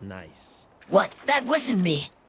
Nice. What? That wasn't me.